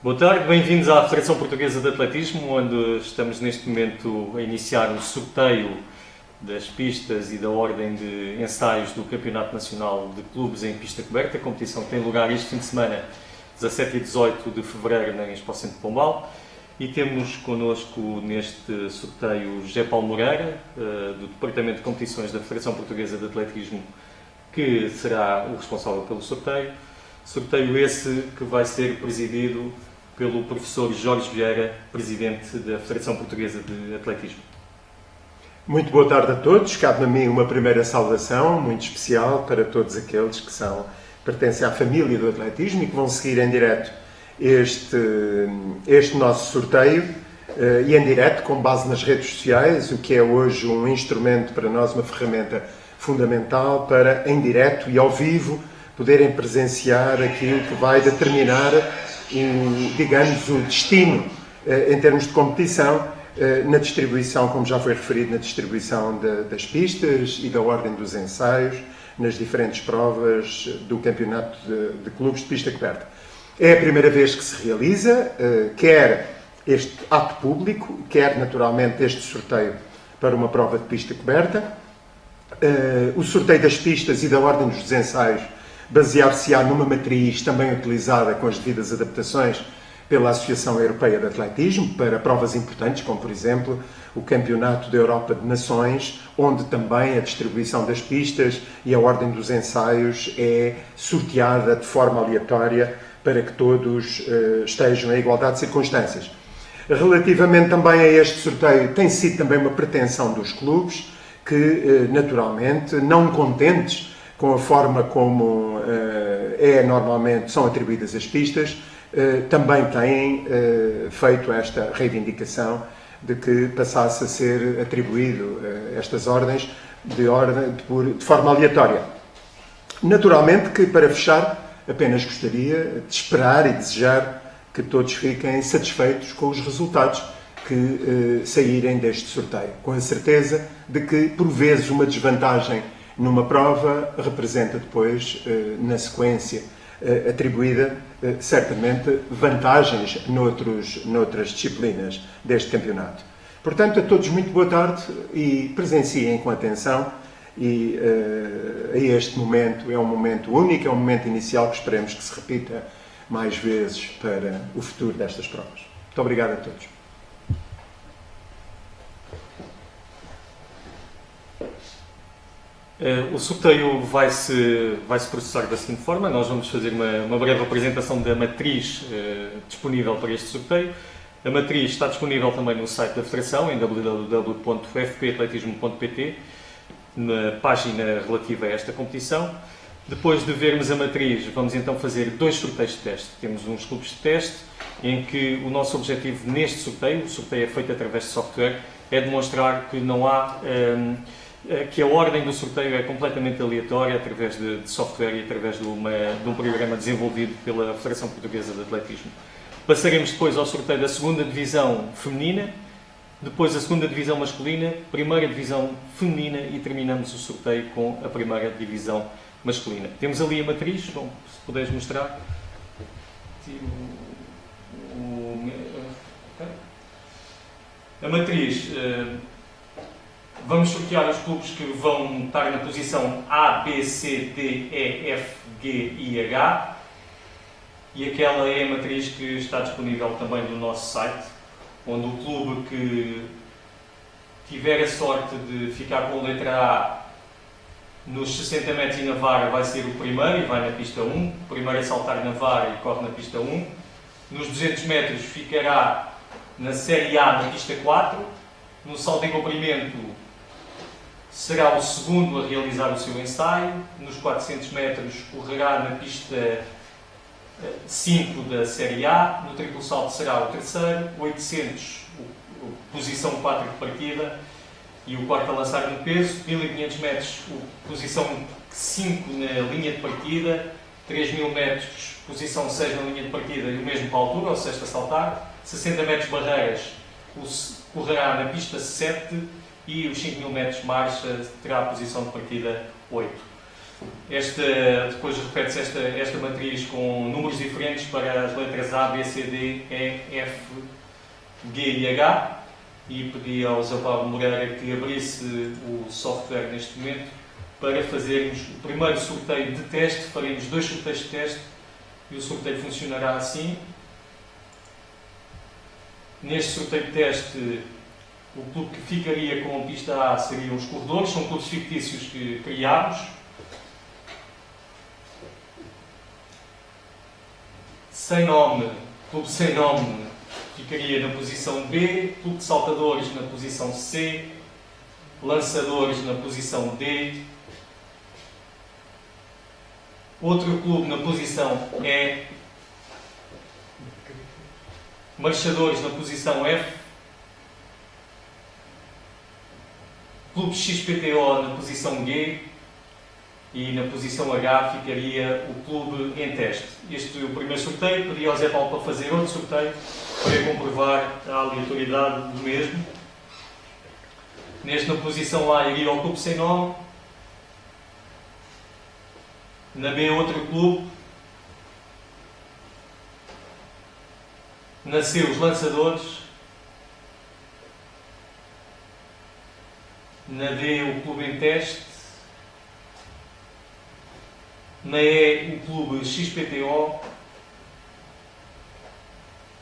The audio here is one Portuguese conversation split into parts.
Boa tarde, bem-vindos à Federação Portuguesa de Atletismo, onde estamos neste momento a iniciar o sorteio das pistas e da ordem de ensaios do Campeonato Nacional de Clubes em Pista Coberta, a competição tem lugar este fim de semana, 17 e 18 de Fevereiro, na Expo Centro de Pombal. E temos connosco neste sorteio José Paulo Moreira, eh, do Departamento de Competições da Federação Portuguesa de Atletismo, que será o responsável pelo sorteio. Sorteio esse que vai ser presidido pelo professor Jorge Vieira, presidente da Federação Portuguesa de Atletismo. Muito boa tarde a todos. Cabe-me a mim uma primeira saudação muito especial para todos aqueles que são, pertencem à família do atletismo e que vão seguir em direto este, este nosso sorteio eh, e em direto, com base nas redes sociais, o que é hoje um instrumento para nós, uma ferramenta fundamental para, em direto e ao vivo, poderem presenciar aquilo que vai determinar, o, digamos, o destino eh, em termos de competição eh, na distribuição, como já foi referido, na distribuição de, das pistas e da ordem dos ensaios nas diferentes provas do campeonato de, de clubes de pista coberta. É a primeira vez que se realiza, eh, quer este ato público, quer naturalmente este sorteio para uma prova de pista coberta. O sorteio das pistas e da ordem dos ensaios basear-se-á numa matriz também utilizada com as devidas adaptações pela Associação Europeia de Atletismo para provas importantes, como por exemplo o Campeonato da Europa de Nações, onde também a distribuição das pistas e a ordem dos ensaios é sorteada de forma aleatória para que todos uh, estejam em igualdade de circunstâncias. Relativamente também a este sorteio, tem sido também uma pretensão dos clubes que, uh, naturalmente, não contentes com a forma como uh, é normalmente são atribuídas as pistas, uh, também têm uh, feito esta reivindicação de que passasse a ser atribuído estas ordens de, ordem, de, de forma aleatória. Naturalmente que, para fechar, apenas gostaria de esperar e desejar que todos fiquem satisfeitos com os resultados que saírem deste sorteio, com a certeza de que, por vezes, uma desvantagem numa prova representa depois, eh, na sequência eh, atribuída, eh, certamente vantagens noutros, noutras disciplinas deste campeonato. Portanto, a todos muito boa tarde e presenciem com atenção e a este momento, é um momento único, é um momento inicial que esperemos que se repita mais vezes para o futuro destas provas. Muito obrigado a todos. O sorteio vai-se vai -se processar da seguinte forma, nós vamos fazer uma, uma breve apresentação da matriz uh, disponível para este sorteio. A matriz está disponível também no site da Federação, em www.fpatletismo.pt, na página relativa a esta competição. Depois de vermos a matriz, vamos então fazer dois sorteios de teste. Temos uns clubes de teste, em que o nosso objetivo neste sorteio, o sorteio é feito através de software, é demonstrar que não há... Um, eh, que a ordem do sorteio é completamente aleatória através de, de software e através de, uma, de, um programa desenvolvido pela Federação Portuguesa de Atletismo. Passaremos depois ao sorteio da segunda divisão feminina, depois a segunda divisão masculina, primeira divisão feminina e terminamos o sorteio com a primeira divisão masculina. Temos ali a matriz, bom, se puderes mostrar. A matriz eh, Vamos sortear os clubes que vão estar na posição A, B, C, D, E, F, G e H. E aquela é a matriz que está disponível também no nosso site, onde o clube que tiver a sorte de ficar com a letra A nos 60 metros e na vara vai ser o primeiro e vai na pista 1. O primeiro a saltar na vara e corre na pista 1. Nos 200 metros ficará na série A na pista 4. No salto em comprimento será o segundo a realizar o seu ensaio. Nos 400 metros correrá na pista 5 eh, da Série A. No triplo salto será o terceiro. 800, posição 4 de partida. E o quarto a lançar no peso. 1500 metros, posição 5 na linha de partida. 3000 metros, posição 6 na linha de partida e o mesmo para a altura, o sexto a saltar. 60 metros barreiras, correrá na pista 7 e os 5 mil metros de marcha terá a posição de partida 8. esta, depois repete-se esta, esta matriz com números diferentes para as letras A, B, C, D, E, F, G e H e pedi ao Zé Paulo Moreira que abrisse o software neste momento para fazermos o primeiro sorteio de teste, faremos dois sorteios de teste e o sorteio funcionará assim. Neste sorteio de teste, o clube que ficaria com a pista A seriam os corredores, são clubes fictícios que criámos. Sem nome, clube sem nome ficaria na posição B, clube de saltadores na posição C, lançadores na posição D, outro clube na posição E, marchadores na posição F, clube XPTO na posição G e na posição H ficaria o clube em teste. Este é o primeiro sorteio, pedi ao Zé Paulo para fazer outro sorteio para comprovar a aleatoriedade do mesmo. Neste, na posição A, iria ao clube sem nome. Na B, outro clube. Na C, os lançadores. Na D, o clube em teste. Na E, o clube XPTO.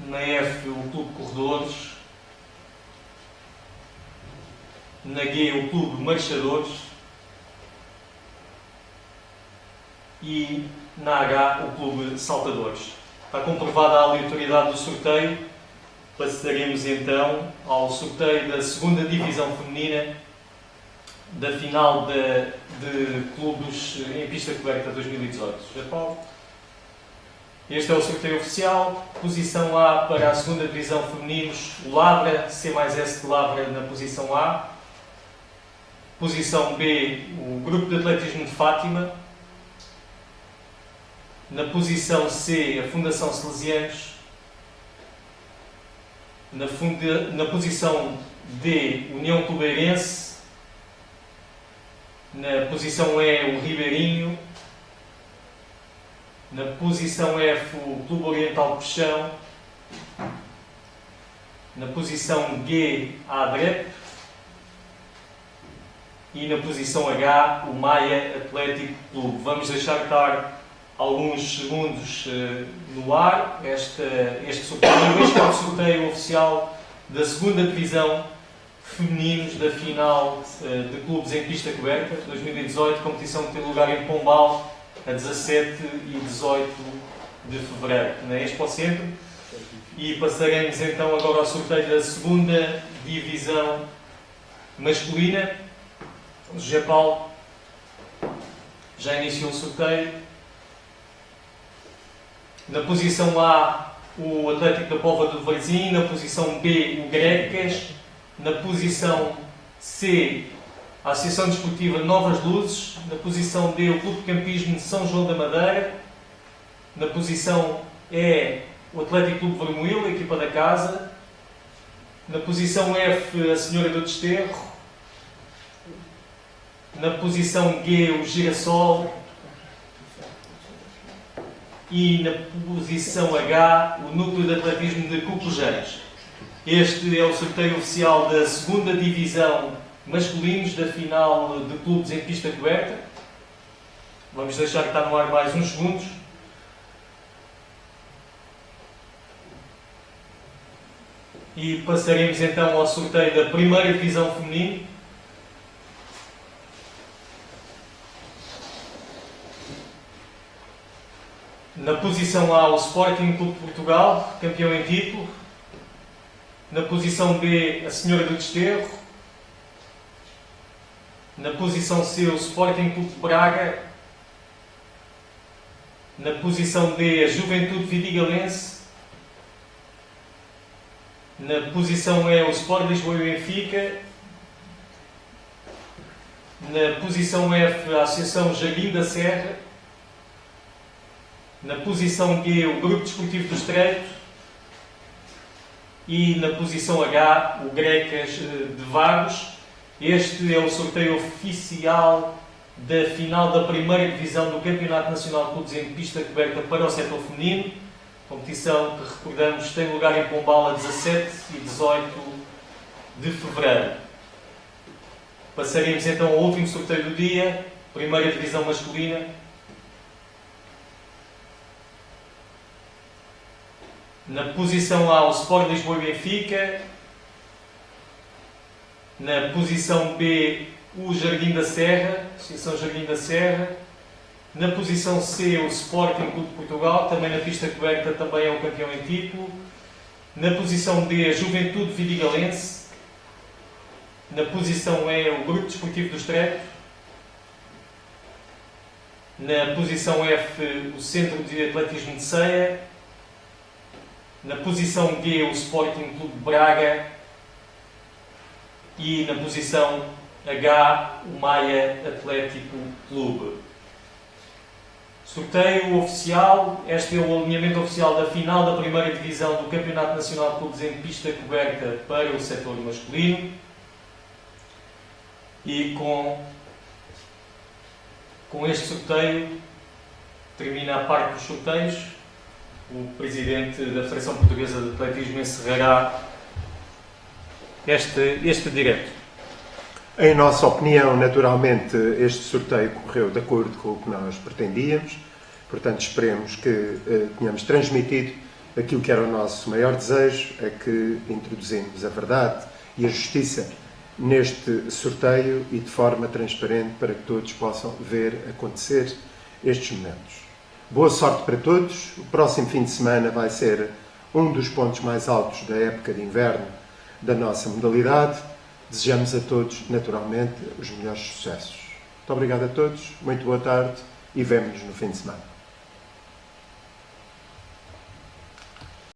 Na F, o clube Corredores. Na G, o clube Marchadores. E na H, o clube Saltadores. Está comprovada a aleatoriedade do sorteio. Passaremos então ao sorteio da segunda divisão feminina da final de, de clubes em pista coberta 2018. Já Paulo? Este é o sorteio oficial. Posição A para a segunda divisão femininos, Labra, C mais S de Labra na posição A. Posição B, o Grupo de Atletismo de Fátima. Na posição C, a Fundação Salesianos. Na, funda, na posição D, União Clubeirense. Na posição E, o Ribeirinho. Na posição F, o Clube Oriental Puxão. Na posição G, a ADREP. E na posição H, o Maia Atlético Clube. Vamos deixar estar alguns segundos uh, no ar este, este sorteio. Este é o sorteio oficial da segunda divisão femininos da final uh, de clubes em pista coberta 2018, competição que tem lugar em Pombal a 17 e 18 de fevereiro, na Expo Centro. E passaremos então agora ao sorteio da segunda divisão masculina. O José Paulo já iniciou o sorteio. Na posição A, o Atlético da Pova do Varzim. Na posição B, o Grecas. Na posição C, a Associação Desportiva Novas Luzes. Na posição D, o Clube de Campismo de São João da Madeira. Na posição E, o Atlético Clube Vermelho, a equipa da casa. Na posição F, a Senhora do Desterro. Na posição G, o Girassol. E na posição H, o Núcleo de Atletismo de Cucujães. Este é o sorteio oficial da segunda divisão masculinos da final de clubes em pista coberta. Vamos deixar que está no ar mais uns segundos. E passaremos então ao sorteio da primeira divisão feminina. Na posição A, o Sporting Clube de Portugal, campeão em título. Na posição B, a Senhora do Desterro. Na posição C, o Sporting Clube de Braga. Na posição D, a Juventude Vidigalense. Na posição E, o Sport Lisboa e Benfica. Na posição F, a Associação Jardim da Serra. Na posição G, o Grupo Desportivo do Estreito. E na posição H, o Grecas de Vagos. Este é o sorteio oficial da final da primeira divisão do Campeonato Nacional de Clubes em pista coberta para o setor feminino. Competição que recordamos tem lugar em Pombal a 17 e 18 de fevereiro. Passaremos então ao último sorteio do dia, primeira divisão masculina. Na posição A, o Sport Lisboa e Benfica. Na posição B, o Jardim da Serra, Associação Jardim da Serra. Na posição C, o Sporting Clube de Portugal, também na pista coberta, também é o campeão em título. Na posição D, a Juventude Vidigalense. Na posição E, o Grupo Desportivo do Estreito. Na posição F, o Centro de Atletismo de Ceia. Na posição G, o Sporting Clube Braga. E na posição H, o Maia Atlético Clube. Sorteio oficial. Este é o alinhamento oficial da final da primeira divisão do Campeonato Nacional de Clubes em pista coberta para o setor masculino. E com, com este sorteio termina a parte dos sorteios. O Presidente da Federação Portuguesa de Atletismo encerrará este, este direto. Em nossa opinião, naturalmente, este sorteio correu de acordo com o que nós pretendíamos, portanto, esperemos que eh, tenhamos transmitido aquilo que era o nosso maior desejo, é que introduzimos a verdade e a justiça neste sorteio e de forma transparente para que todos possam ver acontecer estes momentos. Boa sorte para todos. O próximo fim de semana vai ser um dos pontos mais altos da época de inverno da nossa modalidade. Desejamos a todos, naturalmente, os melhores sucessos. Muito obrigado a todos, muito boa tarde e vemo-nos no fim de semana.